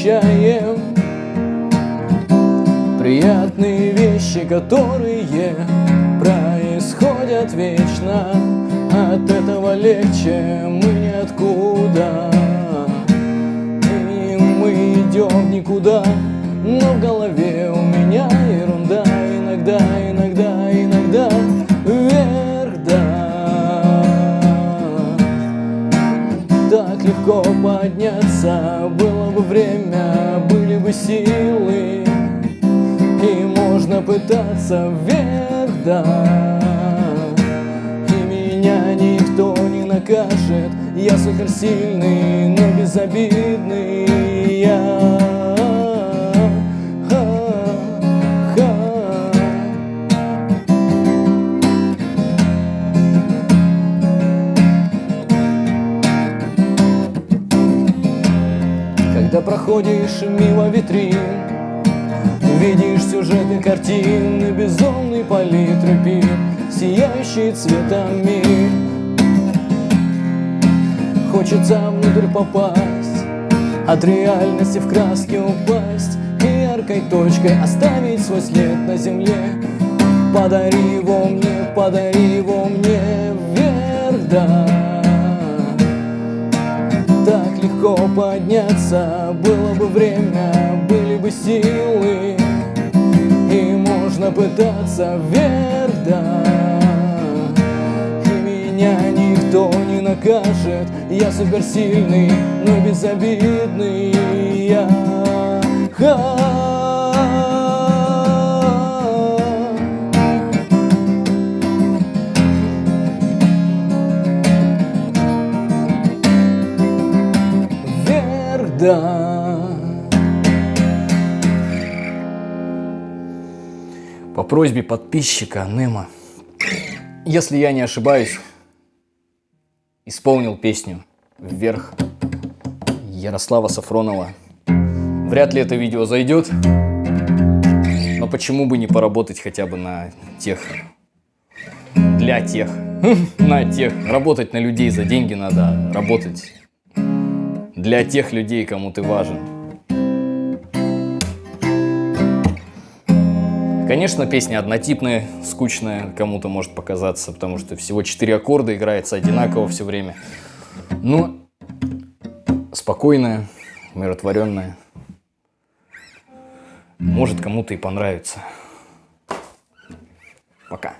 замечаем Приятные вещи, которые происходят вечно. От этого легче мы ниоткуда. И мы идем никуда, но в голове у меня ерунда. Иногда, иногда, Так легко подняться, было бы время, были бы силы. И можно пытаться вверх, да И меня никто не накажет. Я суперсильный, но безобидный Когда проходишь мимо витрин Видишь сюжеты картины Безумный палитры пир Сияющий цветами. Хочется внутрь попасть От реальности в краски упасть И яркой точкой оставить свой след на земле. Подари его мне, подари его Легко подняться, было бы время, были бы силы. И можно пытаться вверх, да И меня никто не накажет. Я суперсильный, но безобидный. Я Вверх, да По просьбе подписчика Немо, если я не ошибаюсь, исполнил песню «Вверх» Ярослава Сафронова. Вряд ли это видео зайдет, но почему бы не поработать хотя бы на тех, для тех, на тех. Работать на людей за деньги надо, работать для тех людей, кому ты важен. Конечно, песня однотипная, скучная, кому-то может показаться, потому что всего четыре аккорда, играется одинаково все время. Но спокойная, умиротворенная. Может кому-то и понравится. Пока.